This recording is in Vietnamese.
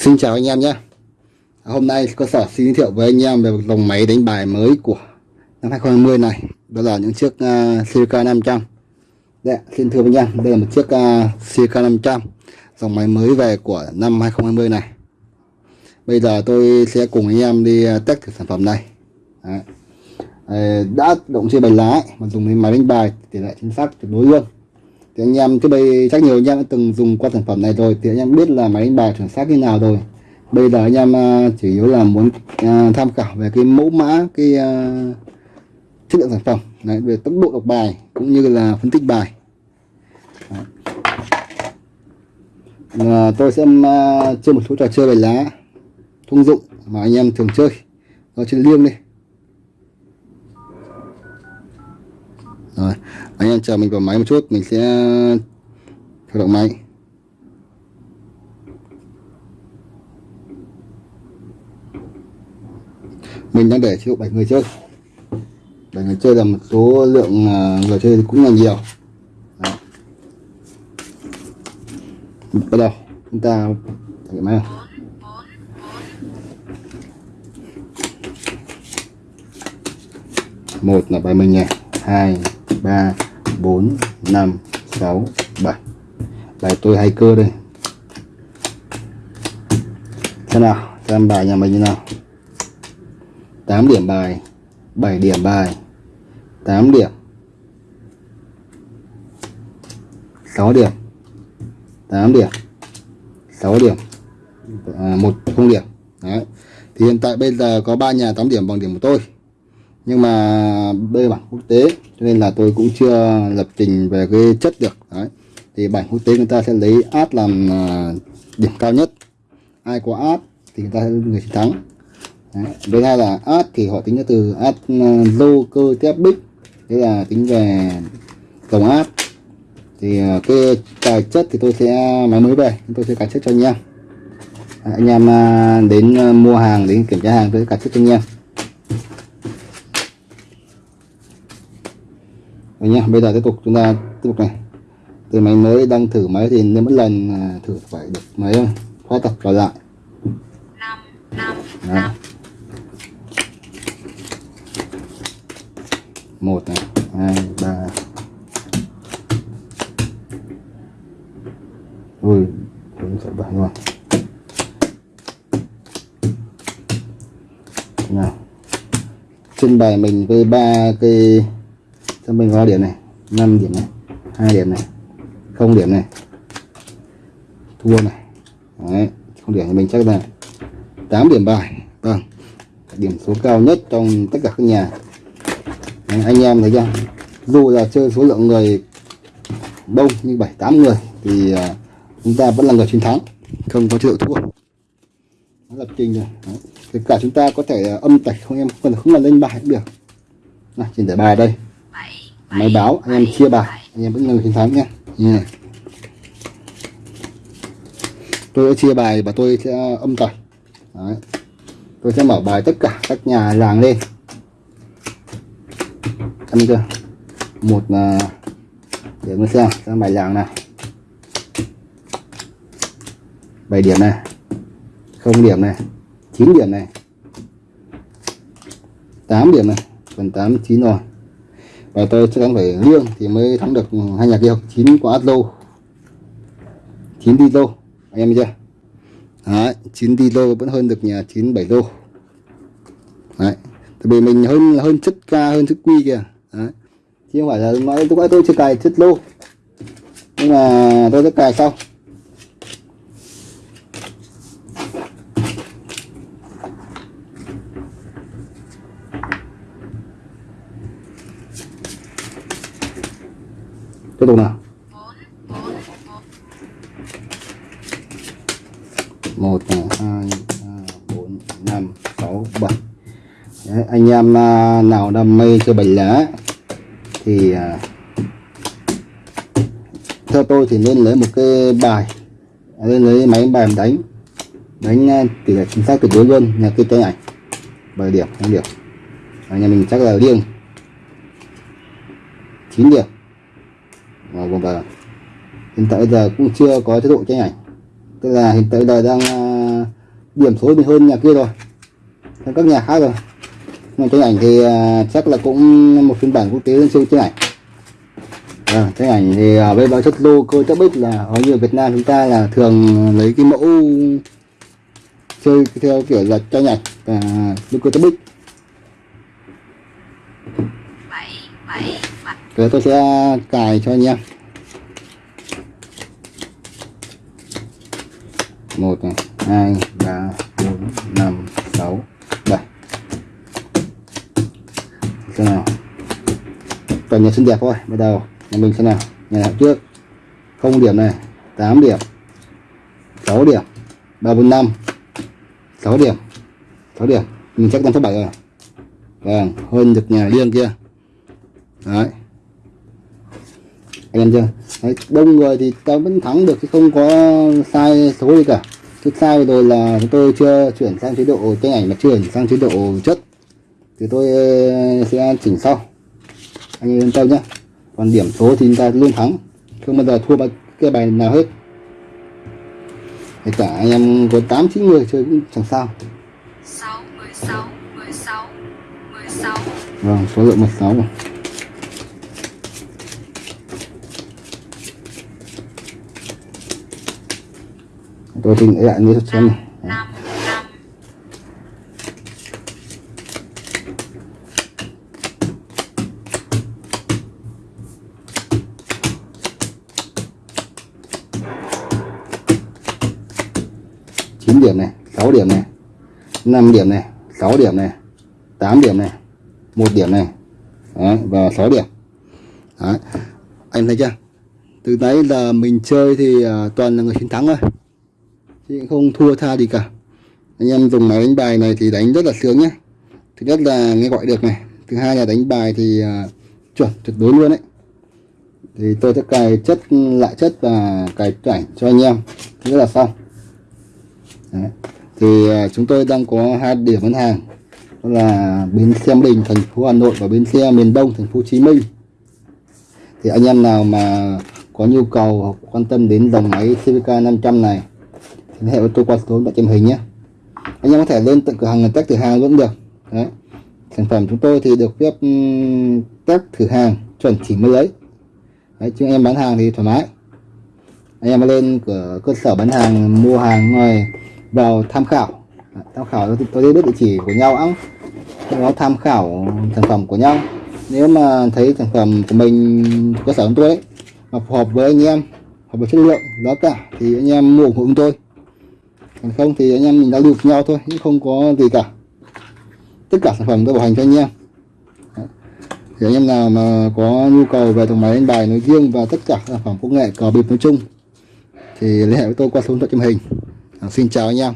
Xin chào anh em nhé. Hôm nay cơ sở xin giới thiệu với anh em về một dòng máy đánh bài mới của năm 2020 này. Đó là những chiếc uh, Silica 500 Đây, xin thưa với anh em, đây là một chiếc uh, Silica 500 Dòng máy mới về của năm 2020 này. Bây giờ tôi sẽ cùng anh em đi à, test thử sản phẩm này. Đấy. Đã động chơi bài lá mà dùng máy đánh bài tỷ lệ chính xác tuyệt đối luôn thì anh em trước đây chắc nhiều anh em đã từng dùng qua sản phẩm này rồi thì anh em biết là máy đánh bài chuẩn xác như nào rồi. Bây giờ anh em à, chủ yếu là muốn à, tham khảo về cái mẫu mã cái uh, chất lượng sản phẩm Đấy, về tốc độ đọc bài cũng như là phân tích bài. À, tôi sẽ uh, chơi một số trò chơi bài lá thông dụng mà anh em thường chơi. Nó trên liêng đi rồi anh em chờ mình vào máy một chút, mình sẽ khởi động máy. Mình đang để chế độ 7 người chơi. 7 người chơi là một số lượng à, người chơi cũng là nhiều. Đó. bắt đầu, chúng ta thử máy nào. Một là bài mình nhỉ. Hai, ba. 4 5 6 7 bài tôi hay cơ đây. Thế nào? Xem bài nhà mình như nào? 8 điểm bài 7 điểm bài 8 điểm. 6 điểm 8 điểm 6 điểm à, 1 không điểm. Đấy. thì hiện tại bây giờ có 3 nhà 8 điểm bằng điểm của tôi nhưng mà đây bản quốc tế, cho nên là tôi cũng chưa lập trình về cái chất được. Đấy. Thì bảng quốc tế người ta sẽ lấy át làm à, điểm cao nhất. Ai có át thì người ta sẽ người chiến thắng. Đấy. với hai là át thì họ tính từ át à, lô cơ tép bích. Thế là tính về tổng áp thì à, cái tài chất thì tôi sẽ máy mới về. Tôi sẽ cài chất cho anh em. Anh em đến mua hàng, đến kiểm tra hàng tôi sẽ cài chất cho anh em. Đấy nhá bây giờ tiếp tục chúng ta tiếp tục này. Từ máy mới đang thử máy thì nên mỗi lần à, thử phải được máy khóa tập vào lại. Đó. một này hai ba. Ui cũng sẽ bảy luôn nào. Trên bài mình với ba cái cho mình vào điểm này 5 điểm này hai điểm này không điểm này. Thua này. Đấy. không điểm thì mình chắc là 8 điểm bài. Vâng điểm số cao nhất trong tất cả các nhà. Đấy, anh em thấy chưa? Dù là chơi số lượng người đông như bảy tám người thì à, chúng ta vẫn là người chiến thắng không có chế độ thua. Nó lập trình rồi. Đấy. cả chúng ta có thể à, âm tạch không em? Không cần không cần lên bài cũng được. Này trên tải bài đây máy báo, anh em chia bài. Anh em vẫn là chiến thắng nhé. Như này. Tôi sẽ chia bài và tôi sẽ ờ, âm tẩy Đấy. tôi sẽ mở bài tất cả các nhà làng lên. Ăn chưa? Một là để mình xem xem bài làng nào. Bảy điểm này. Không điểm này. 9 điểm này. 8 điểm này. Phần 8 9 rồi và tôi chắc chắn phải liêng thì mới thắng được hai nhà kia chín quả át lô chín đi lô. Anh em chưa? Đấy, chín đi lô vẫn hơn được nhà chín bảy lô. Đấy, tại vì mình hơn hơn chất ca, hơn chất quy kìa. Đấy. Chứ không phải là nói tôi tôi chưa cài chất lô. Nhưng mà tôi sẽ cài sau. Tiếp tục nào. Một, hai, ba, bốn, năm, sáu, bảy. Anh em à, nào đam mê chơi bài lá thì à, theo tôi thì nên lấy một cái bài, nên lấy máy bài đánh. Đánh à, tỷ lệ chính xác tuyệt đối luôn, nhà cái tay ảnh. Bảy điểm không điểm. Nhà mình chắc là riêng 9 điểm và hiện tại giờ cũng chưa có chế độ tranh ảnh. Tức là hiện tại giờ đang à, điểm số thì hơn nhà kia rồi. Hơn các nhà khác rồi. Nhưng tranh ảnh thì à, chắc là cũng một phiên bản quốc tế siêu tranh ảnh. À, tranh ảnh thì à, với báo chất lô cơ chất bích là ở như Việt Nam chúng ta là thường lấy cái mẫu chơi theo kiểu là tranh ảnh và lô cơ chất bích bảy bảy bảy Thế tôi sẽ cài cho anh em. Một, này, hai, ba, bốn, năm, sáu, bảy. Xem nào. Toàn nhà xinh đẹp thôi, bắt đầu. Nhà mình xem nào. Nhà nào trước? Không điểm này 8 điểm. 6 điểm. 3 4 5 6 điểm. 6 điểm. Mình chắc 5 6 7 rồi. Vâng hơn được nhà riêng kia đấy. Anh em chưa? Đấy, đông người thì ta vẫn thắng được chứ không có sai số gì cả. Thứ sai rồi là tôi chưa chuyển sang chế độ tranh ảnh mà chuyển sang chế độ chất. Thì tôi ờ, sẽ chỉnh sau. Anh yên tâm nhé còn điểm số thì chúng ta luôn thắng. Không bao giờ thua bao cái bài nào hết. Kể cả anh em có tám chín người chơi cũng chẳng sao. Sáu mười sáu mười sáu mười sáu. Vâng số lượng 16 rồi tôi trình lại như xem này. Chín điểm này 6 điểm này 5 điểm này 6 điểm này 8 điểm này một điểm này. Đấy, và 6 điểm. Đấy. anh thấy chưa? Từ đấy là mình chơi thì à, toàn là người chiến thắng thôi thì không thua tha gì cả. Anh em dùng máy đánh bài này thì đánh rất là sướng nhé thứ nhất là nghe gọi được này thứ hai là đánh bài thì uh, chuẩn tuyệt đối luôn đấy. Thì tôi sẽ cài chất lại chất và cài ảnh cho anh em thế là xong. Đấy. thì uh, chúng tôi đang có hai điểm bán hàng đó là bến xe Bình thành phố Hà Nội và bến xe miền Đông thành phố Hồ Chí Minh. Thì anh em nào mà có nhu cầu hoặc quan tâm đến dòng máy CVK 500 này thì liên hệ với tôi qua số điện thoại trên hình nhé anh em có thể lên tận cửa hàng test thử hàng vẫn được. Đấy. Sản phẩm chúng tôi thì được phép test thử hàng chuẩn chỉ mới lấy. Đấy chứ em bán hàng thì thoải mái. Anh em lên cửa cơ sở bán hàng mua hàng ngoài vào tham khảo. Tham khảo tôi, tôi biết địa chỉ của nhau ẵng nó tham khảo sản phẩm của nhau. Nếu mà thấy sản phẩm của mình cơ sở của tôi ấy mà phù hợp với anh em hợp với chất lượng đó cả thì anh em mua ủng hộ chúng tôi còn không thì anh em mình giao lưu với nhau thôi chứ không có gì cả. Tất cả sản phẩm tôi bảo hành cho anh em. Thì anh em nào mà có nhu cầu về thùng máy đánh bài nói riêng và tất cả sản phẩm công nghệ cờ bịp nói chung thì liên hệ với tôi qua số điện thoại trên hình. À, xin chào anh em.